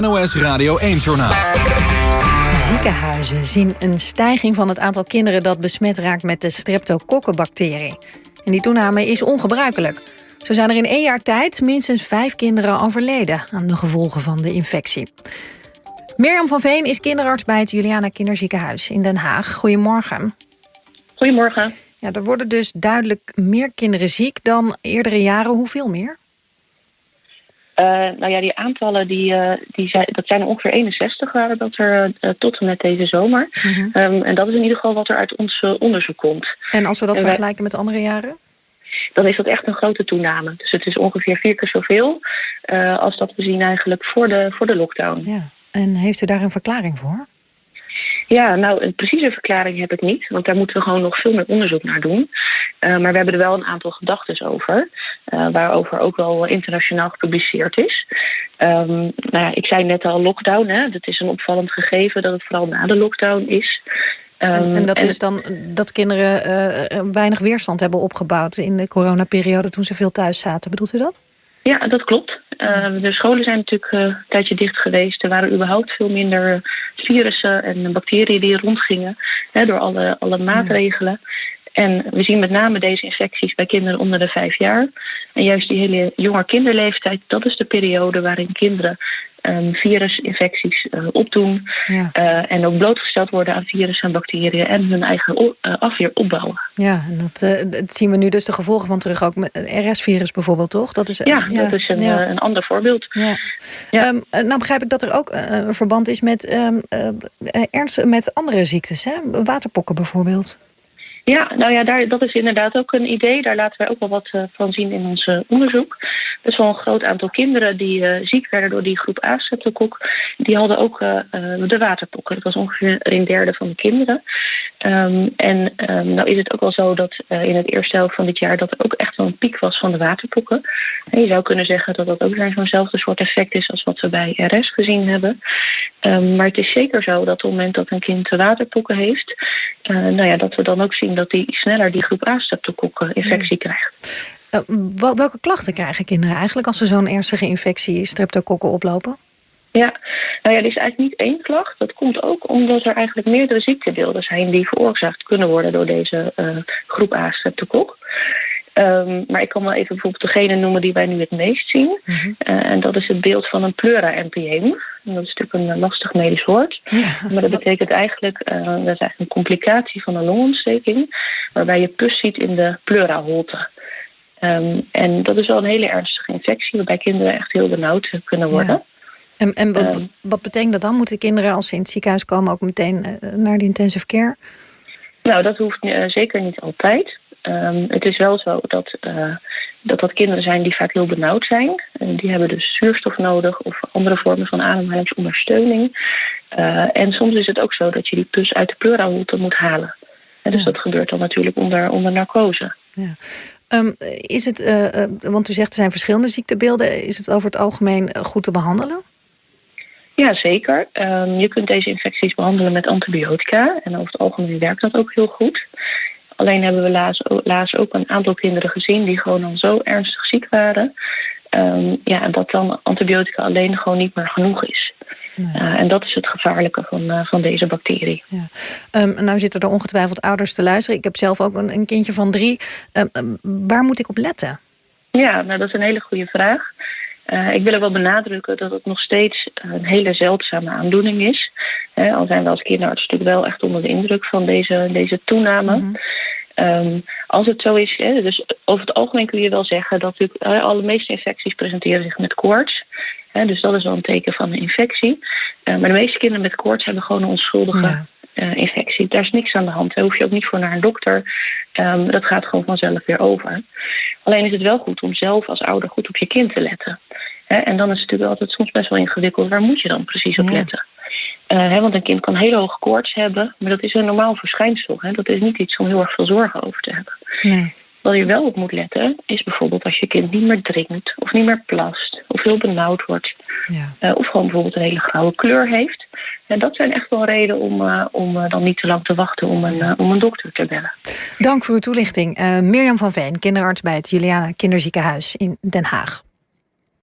NOS Radio 1-journaal. Ziekenhuizen zien een stijging van het aantal kinderen... dat besmet raakt met de streptokokkenbacterie. En die toename is ongebruikelijk. Zo zijn er in één jaar tijd minstens vijf kinderen overleden... aan de gevolgen van de infectie. Mirjam van Veen is kinderarts bij het Juliana Kinderziekenhuis in Den Haag. Goedemorgen. Goedemorgen. Ja, er worden dus duidelijk meer kinderen ziek dan eerdere jaren. Hoeveel meer? Uh, nou ja, die aantallen, die, uh, die zijn, dat zijn er ongeveer 61 waren dat er uh, tot en met deze zomer. -hmm. um, en dat is in ieder geval wat er uit ons onderzoek komt. En als we dat en vergelijken wij, met andere jaren? Dan is dat echt een grote toename. Dus het is ongeveer vier keer zoveel als dat we zien eigenlijk voor de, voor de lockdown. Ja. En heeft u daar een verklaring voor? Ja, nou, een precieze verklaring heb ik niet. Want daar moeten we gewoon nog veel meer onderzoek naar doen. Uh, maar we hebben er wel een aantal gedachten over. Uh, waarover ook wel internationaal gepubliceerd is. Um, nou ja, ik zei net al lockdown. Hè. Het is een opvallend gegeven dat het vooral na de lockdown is. Um, en, en, dat en is dan dat kinderen uh, weinig weerstand hebben opgebouwd... in de coronaperiode toen ze veel thuis zaten. Bedoelt u dat? Ja, dat klopt. Uh, de scholen zijn natuurlijk uh, een tijdje dicht geweest. Er waren überhaupt veel minder virussen en bacteriën die rondgingen hè, door alle, alle maatregelen. En we zien met name deze infecties bij kinderen onder de vijf jaar. En juist die hele jonge kinderleeftijd, dat is de periode waarin kinderen um, virusinfecties uh, opdoen. Ja. Uh, en ook blootgesteld worden aan virussen en bacteriën en hun eigen uh, afweer opbouwen. Ja, en dat, dat, zien we nu dus de gevolgen van terug ook met RS-virus bijvoorbeeld, toch? Dat is, ja, ja, dat is een, ja. een ander voorbeeld. Ja. Ja. Um, nou begrijp ik dat er ook een verband is met, um, ernst, met andere ziektes, hè? waterpokken bijvoorbeeld. Ja, nou ja, daar, dat is inderdaad ook een idee. Daar laten wij ook wel wat uh, van zien in ons uh, onderzoek. Best wel een groot aantal kinderen die uh, ziek werden door die groep A-streptokok... die hadden ook de waterpokken. Dat was ongeveer een derde van de kinderen. Um, en um, nou is het ook wel zo dat in het eerste helft van dit jaar... dat er ook echt wel een piek was van de waterpokken. En je zou kunnen zeggen dat dat ook weer zo'nzelfde soort effect is... als wat we bij RS gezien hebben. Um, maar het is zeker zo dat op het moment dat een kind waterpokken heeft... nou ja, dat we dan ook zien dat die sneller die groep A-streptokok-infectie ja. krijgt. Uh, welke klachten krijgen kinderen eigenlijk als ze zo'n ernstige infectie streptokokken oplopen? Ja, nou ja, er is eigenlijk niet één klacht. Dat komt ook omdat er eigenlijk meerdere ziektebeelden zijn die veroorzaakt kunnen worden door deze uh, groep A-streptokok. Um, maar ik kan wel even bijvoorbeeld degene noemen die wij nu het meest zien. -huh. uh, en dat is het beeld van een pleura-NPM. Dat is natuurlijk een lastig medisch woord. Ja. Maar dat betekent eigenlijk, uh, dat is eigenlijk een complicatie van een longontsteking. Waarbij je pus ziet in de pleuraholte. Um, en dat is wel een hele ernstige infectie, waarbij kinderen echt heel benauwd kunnen worden. Ja. En, en wat, um, wat, betekent dat dan? Moeten kinderen als ze in het ziekenhuis komen ook meteen naar de intensive care? Nou, dat hoeft uh, zeker niet altijd. Um, het is wel zo dat, uh, dat dat kinderen zijn die vaak heel benauwd zijn. En die hebben dus zuurstof nodig of andere vormen van ademhalingsondersteuning. Uh, en soms is het ook zo dat je die pus uit de pleuraholte moet halen. En dus ja. dat gebeurt dan natuurlijk onder, onder narcose. Ja. Um, is het, uh, want u zegt er zijn verschillende ziektebeelden. Is het over het algemeen goed te behandelen? Ja, zeker. Um, je kunt deze infecties behandelen met antibiotica. En over het algemeen werkt dat ook heel goed. Alleen hebben we laatst, laatst ook een aantal kinderen gezien die gewoon al zo ernstig ziek waren. Um, ja, dat dan antibiotica alleen gewoon niet meer genoeg is. Nee. Uh, en dat is het gevaarlijke van, uh, van deze bacterie. Ja. Um, nou zitten er ongetwijfeld ouders te luisteren. Ik heb zelf ook een, een kindje van drie. Um, waar moet ik op letten? Ja, nou, dat is een hele goede vraag. Uh, ik wil er wel benadrukken dat het nog steeds een hele zeldzame aandoening is. He, al zijn we als kinderarts natuurlijk wel echt onder de indruk van deze, deze toename. Mm -hmm. Um, als het zo is, hè, dus over het algemeen kun je wel zeggen dat natuurlijk alle meeste infecties presenteren zich met koorts. Hè, dus dat is wel een teken van een infectie. Uh, maar de meeste kinderen met koorts hebben gewoon een onschuldige ja. uh, infectie. Daar is niks aan de hand. Daar hoef je ook niet voor naar een dokter. Um, dat gaat gewoon vanzelf weer over. Alleen is het wel goed om zelf als ouder goed op je kind te letten. Hè, en dan is het natuurlijk altijd soms best wel ingewikkeld. Waar moet je dan precies op ja. letten? Uh, hè, want een kind kan hele hoge koorts hebben, maar dat is een normaal verschijnsel. Hè? Dat is niet iets om heel erg veel zorgen over te hebben. Nee. Waar je wel op moet letten, is bijvoorbeeld als je kind niet meer drinkt, of niet meer plast, of heel benauwd wordt. Ja. Uh, of gewoon bijvoorbeeld een hele grauwe kleur heeft. En dat zijn echt wel redenen om, uh, om dan niet te lang te wachten om een, ja. om een dokter te bellen. Dank voor uw toelichting. Mirjam van Veen, kinderarts bij het Juliana Kinderziekenhuis in Den Haag.